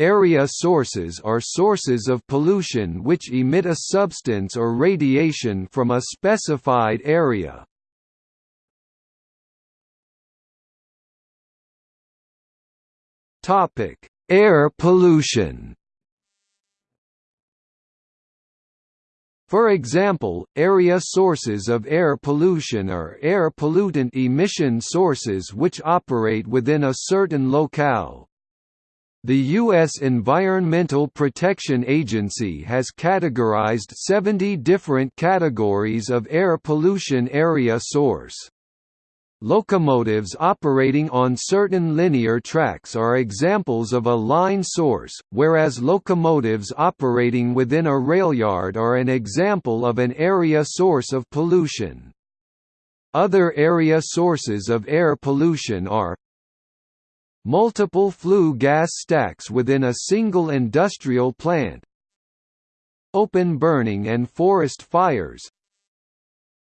Area sources are sources of pollution which emit a substance or radiation from a specified area. Topic: Air pollution For example, area sources of air pollution are air pollutant emission sources which operate within a certain locale. The U.S. Environmental Protection Agency has categorized 70 different categories of air pollution area source. Locomotives operating on certain linear tracks are examples of a line source, whereas locomotives operating within a railyard are an example of an area source of pollution. Other area sources of air pollution are multiple flue gas stacks within a single industrial plant open burning and forest fires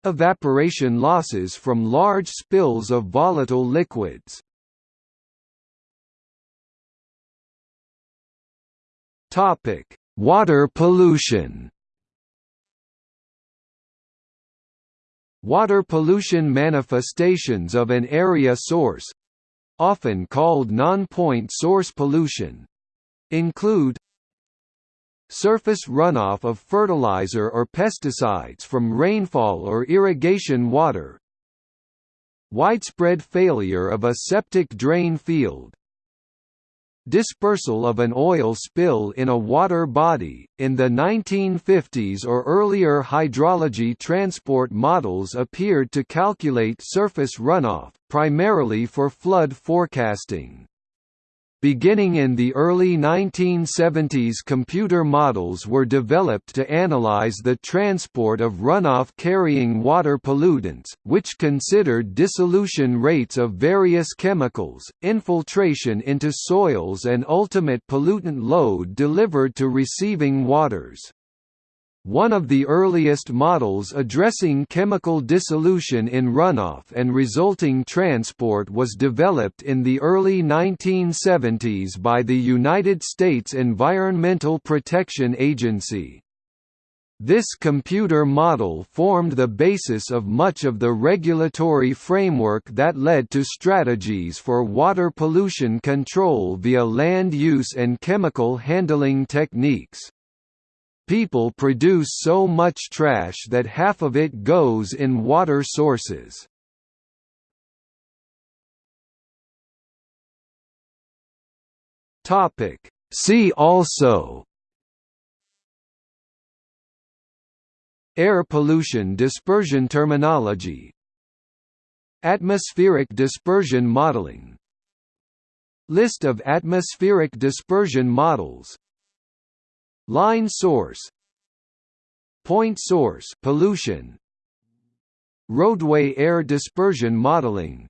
Evaporation losses from large spills of volatile liquids. Topic: Water pollution. Water pollution manifestations of an area source often called non-point source pollution include Surface runoff of fertilizer or pesticides from rainfall or irrigation water Widespread failure of a septic drain field Dispersal of an oil spill in a water body. In the 1950s or earlier, hydrology transport models appeared to calculate surface runoff, primarily for flood forecasting. Beginning in the early 1970s computer models were developed to analyze the transport of runoff-carrying water pollutants, which considered dissolution rates of various chemicals, infiltration into soils and ultimate pollutant load delivered to receiving waters. One of the earliest models addressing chemical dissolution in runoff and resulting transport was developed in the early 1970s by the United States Environmental Protection Agency. This computer model formed the basis of much of the regulatory framework that led to strategies for water pollution control via land use and chemical handling techniques. People produce so much trash that half of it goes in water sources. See also. Air pollution dispersion terminology. Atmospheric dispersion modeling. List of atmospheric dispersion models Line source. Point source pollution. Roadway air dispersion modeling.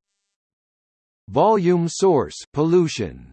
Volume source pollution